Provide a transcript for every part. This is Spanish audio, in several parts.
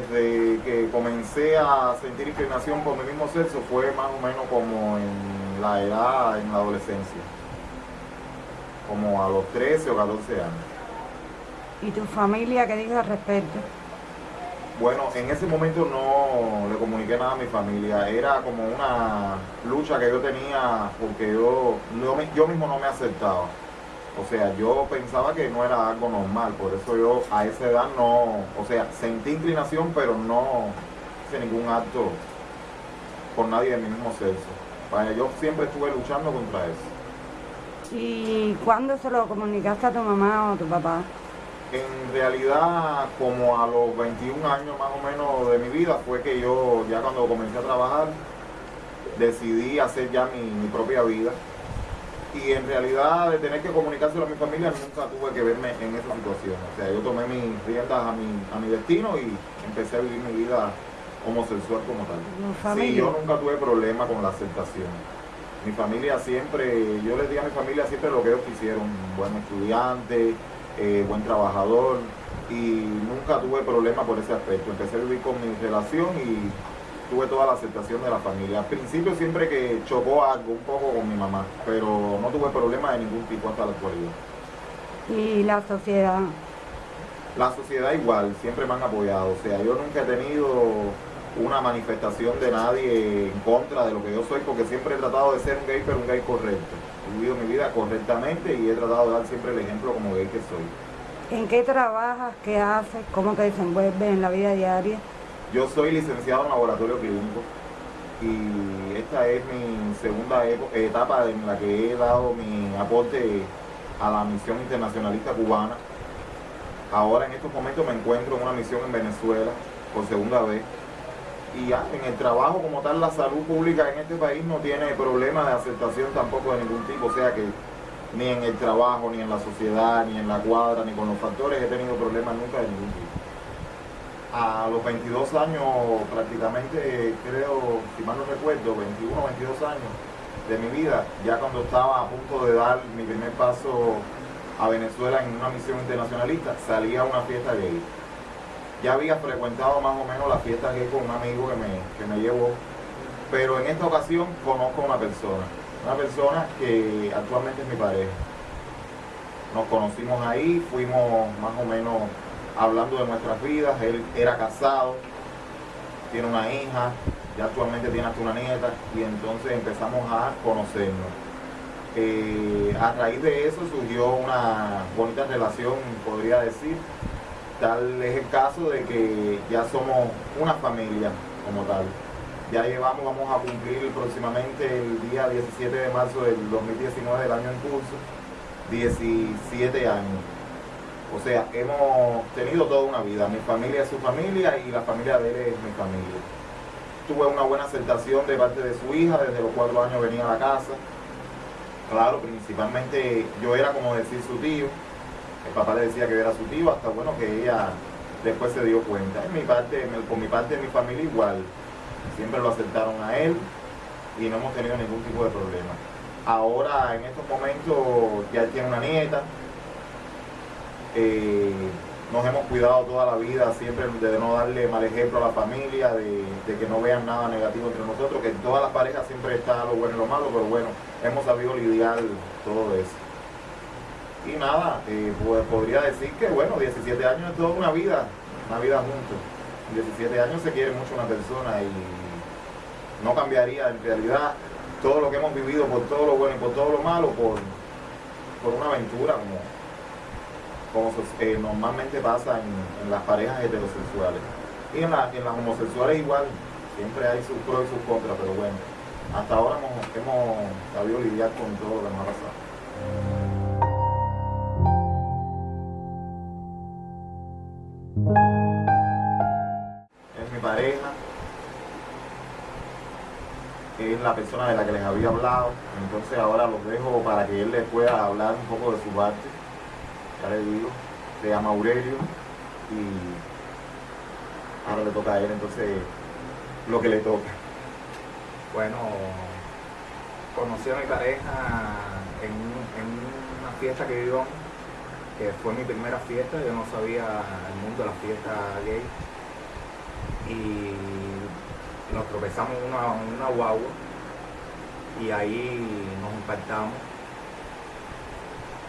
desde que comencé a sentir inclinación por mi mismo sexo fue más o menos como en la edad, en la adolescencia, como a los 13 o 14 años. ¿Y tu familia qué dice al respecto? Bueno, en ese momento no le comuniqué nada a mi familia, era como una lucha que yo tenía porque yo, yo mismo no me aceptaba. O sea, yo pensaba que no era algo normal, por eso yo a esa edad no, o sea, sentí inclinación, pero no hice ningún acto por nadie de mi mismo sexo. Vaya, yo siempre estuve luchando contra eso. ¿Y cuándo se lo comunicaste a tu mamá o a tu papá? En realidad, como a los 21 años más o menos de mi vida, fue que yo, ya cuando comencé a trabajar, decidí hacer ya mi, mi propia vida y en realidad de tener que comunicárselo a mi familia nunca tuve que verme en esa situación. O sea, yo tomé mis riendas a mi, a mi destino y empecé a vivir mi vida homosexual como tal. Sí, yo nunca tuve problema con la aceptación. Mi familia siempre, yo les di a mi familia siempre lo que ellos quisieron, buen estudiante, eh, buen trabajador y nunca tuve problema por ese aspecto. Empecé a vivir con mi relación y tuve toda la aceptación de la familia. Al principio siempre que chocó algo un poco con mi mamá, pero no tuve problema de ningún tipo hasta la actualidad. ¿Y la sociedad? La sociedad igual, siempre me han apoyado. O sea, yo nunca he tenido una manifestación de nadie en contra de lo que yo soy, porque siempre he tratado de ser un gay, pero un gay correcto. He vivido mi vida correctamente y he tratado de dar siempre el ejemplo como gay que soy. ¿En qué trabajas? ¿Qué haces? ¿Cómo te desenvuelves en la vida diaria? Yo soy licenciado en laboratorio clínico y esta es mi segunda etapa en la que he dado mi aporte a la misión internacionalista cubana. Ahora en estos momentos me encuentro en una misión en Venezuela por segunda vez. Y ya, en el trabajo como tal, la salud pública en este país no tiene problema de aceptación tampoco de ningún tipo. O sea que ni en el trabajo, ni en la sociedad, ni en la cuadra, ni con los factores he tenido problemas nunca de ningún tipo a los 22 años prácticamente, creo, si mal no recuerdo, 21 o 22 años de mi vida, ya cuando estaba a punto de dar mi primer paso a Venezuela en una misión internacionalista, salí a una fiesta gay. Ya había frecuentado más o menos la fiesta gay con un amigo que me, que me llevó, pero en esta ocasión conozco a una persona, una persona que actualmente es mi pareja. Nos conocimos ahí, fuimos más o menos hablando de nuestras vidas. Él era casado, tiene una hija, ya actualmente tiene hasta una nieta y entonces empezamos a conocernos. Eh, a raíz de eso surgió una bonita relación, podría decir. Tal es el caso de que ya somos una familia como tal. Ya llevamos, vamos a cumplir próximamente el día 17 de marzo del 2019 del año en curso, 17 años. O sea, hemos tenido toda una vida. Mi familia es su familia y la familia de él es mi familia. Tuve una buena aceptación de parte de su hija, desde los cuatro años venía a la casa. Claro, principalmente yo era como decir su tío. El papá le decía que era su tío, hasta bueno que ella después se dio cuenta. En mi parte, por mi parte de mi familia igual. Siempre lo aceptaron a él y no hemos tenido ningún tipo de problema. Ahora, en estos momentos, ya tiene una nieta, eh, nos hemos cuidado toda la vida siempre de no darle mal ejemplo a la familia, de, que no vean nada negativo entre nosotros, que en todas las parejas siempre está lo bueno y lo malo, pero bueno, hemos sabido lidiar todo eso. Y nada, eh, pues podría decir que bueno, 17 años es toda una vida, una vida juntos. 17 años se quiere mucho una persona y no cambiaría en realidad todo lo que hemos vivido por todo lo bueno y por todo lo malo por, por una aventura como como eh, normalmente pasa en, las parejas heterosexuales. Y en, las homosexuales igual, siempre hay sus pros y sus contras, pero bueno, hasta ahora hemos, hemos sabido lidiar con todo lo que nos ha pasado. Es mi pareja, es la persona de la que les había hablado, entonces ahora los dejo para que él les pueda hablar un poco de su parte le digo, se llama Aurelio y ahora le toca a él entonces lo que le toca. Bueno, conocí a mi pareja en, una fiesta que vivió, que fue mi primera fiesta, yo no sabía el mundo de la fiesta gay. y nos tropezamos en una, una guagua y ahí nos impactamos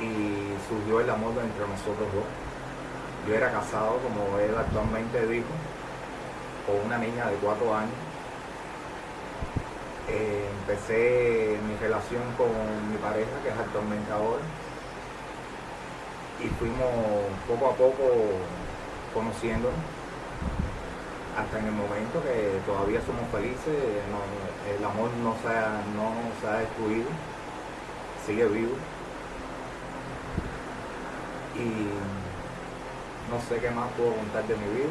y surgió el amor entre nosotros dos. Yo era casado, como él actualmente dijo, con una niña de cuatro años. Eh, empecé mi relación con mi pareja, que es actualmente ahora, y fuimos poco a poco conociéndonos hasta en el momento que todavía somos felices, el amor no se, ha, no se ha destruido, sigue vivo. Y no sé qué más puedo contar de mi vida.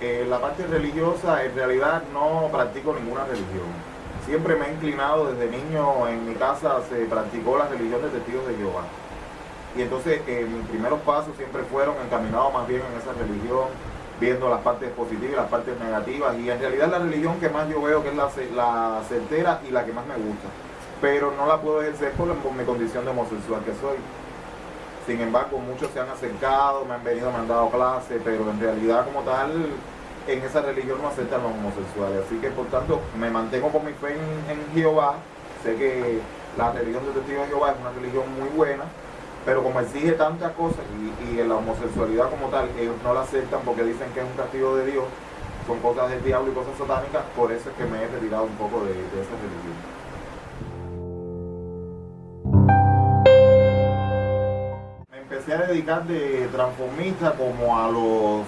Eh, la parte religiosa, en realidad no practico ninguna religión. Siempre me he inclinado desde niño, en mi casa se practicó la religión de testigos de Jehová. Y entonces eh, mis primeros pasos siempre fueron encaminados más bien en esa religión, viendo las partes positivas y las partes negativas. Y en realidad la religión que más yo veo que es la, la certera y la que más me gusta. Pero no la puedo ejercer por, mi condición de homosexual que soy. Sin embargo, muchos se han acercado, me han venido, me han dado clases, pero en realidad como tal, en esa religión no aceptan los homosexuales. Así que por tanto, me mantengo con mi fe en, en Jehová. Sé que la religión de testigo de Jehová es una religión muy buena, pero como exige tantas cosas y, y, la homosexualidad como tal, ellos no la aceptan porque dicen que es un castigo de Dios, son cosas del diablo y cosas satánicas, por eso es que me he retirado un poco de, de esa religión. Me empecé a dedicar de transformista como a los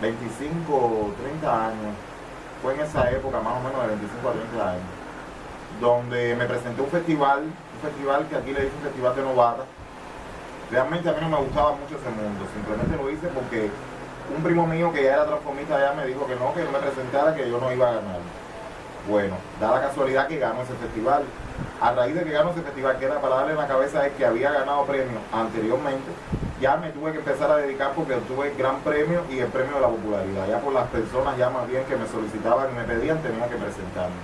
25, 30 años. Fue en esa época, más o menos de 25 a 30 años, donde me presenté un festival, un festival que aquí le dicen Festival de Novata, Realmente a mí no me gustaba mucho ese mundo, simplemente lo hice porque un primo mío que ya era transformista ya me dijo que no, que no me presentara, que yo no iba a ganar. Bueno, da la casualidad que ganó ese festival. A raíz de que ganó ese festival, que era para darle en la cabeza es que había ganado premios anteriormente, ya me tuve que empezar a dedicar porque obtuve el gran premio y el premio de la popularidad. Ya por las personas ya más bien que me solicitaban y me pedían, tenía que presentarme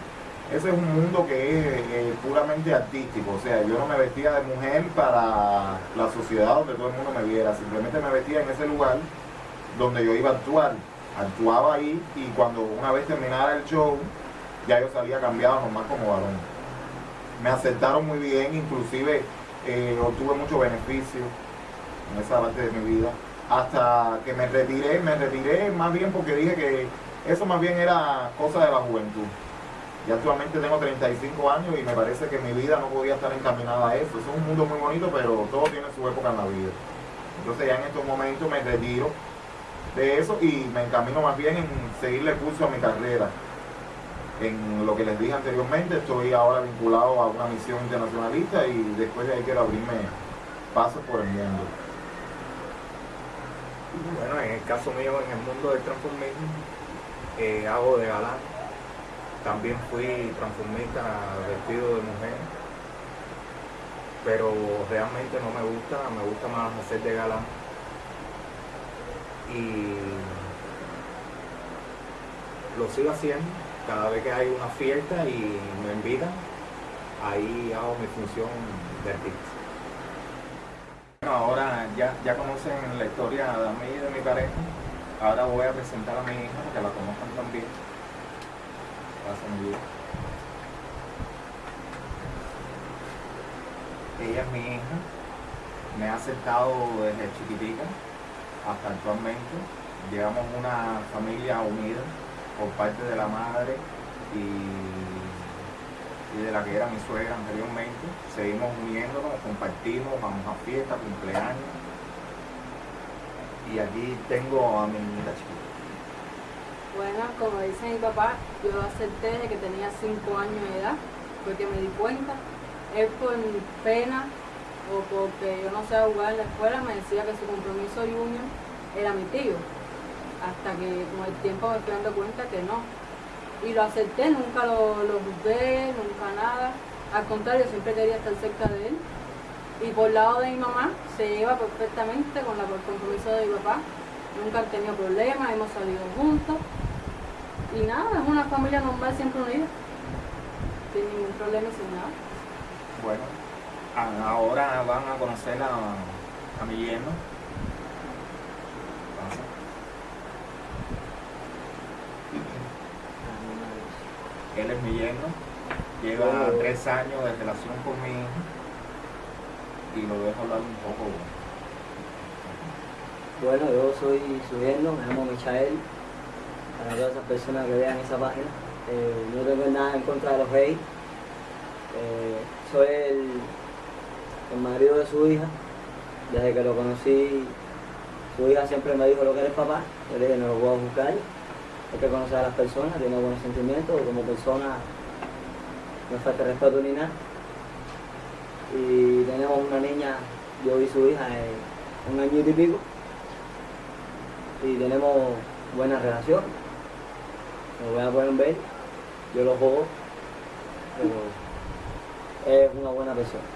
ese es un mundo que es eh, puramente artístico, o sea, yo no me vestía de mujer para la sociedad donde todo el mundo me viera, simplemente me vestía en ese lugar donde yo iba a actuar, actuaba ahí y cuando una vez terminara el show, ya yo salía cambiado nomás como varón. Me aceptaron muy bien, inclusive eh, obtuve mucho beneficio en esa parte de mi vida, hasta que me retiré, me retiré más bien porque dije que eso más bien era cosa de la juventud. Ya actualmente tengo 35 años y me parece que mi vida no podía estar encaminada a eso. Es un mundo muy bonito, pero todo tiene su época en la vida. Entonces ya en estos momentos me retiro de eso y me encamino más bien en seguirle curso a mi carrera. En lo que les dije anteriormente, estoy ahora vinculado a una misión internacionalista y después de ahí quiero abrirme pasos por el mundo. Bueno, en el caso mío, en el mundo del transformismo, eh, hago de galán también fui transformista vestido de mujer, pero realmente no me gusta, me gusta más hacer de galán. Y lo sigo haciendo cada vez que hay una fiesta y me invitan, ahí hago mi función de artista. Bueno, ahora ya, ya conocen la historia de mí y de mi pareja. Ahora voy a presentar a mi hija, que la conozcan también. Ella es mi hija, me ha aceptado desde chiquitica hasta actualmente. Llevamos una familia unida por parte de la madre y, de la que era mi suegra anteriormente. Seguimos uniéndonos, compartimos, vamos a fiestas, cumpleaños. Y aquí tengo a mi niña chiquita. Bueno, como dice mi papá, yo acepté de que tenía 5 años de edad, porque me di cuenta. Él por pena o porque yo no sé jugar en la escuela me decía que su compromiso junior era mi tío. Hasta que con el tiempo me fui dando cuenta que no. Y lo acepté, nunca lo, lo juzgué, nunca nada. Al contrario, siempre quería estar cerca de él. Y por lado de mi mamá se lleva perfectamente con la, el compromiso de mi papá. Nunca han tenido problemas, hemos salido juntos. Y nada, es una familia normal siempre unida. Sin ningún problema, sin nada. Bueno, ahora van a conocer a, a mi yerno. Él es mi yerno, lleva Oh. tres años de relación con mi hija y lo dejo hablar un poco. Bueno, yo soy su yerno, me llamo Michael. Para todas esas personas que vean esa página, eh, no tengo nada en contra de los gays. Eh, soy el, marido de su hija. Desde que lo conocí, su hija siempre me dijo lo que eres papá. Yo le dije, no lo puedo juzgar. Hay que conocer a las personas, tiene buenos sentimientos. Como persona, no falta respeto ni nada. Y tenemos una niña, yo y su hija, eh, un año y pico y tenemos buena relación. Como ya pueden ver, yo lo juego, pero es una buena persona.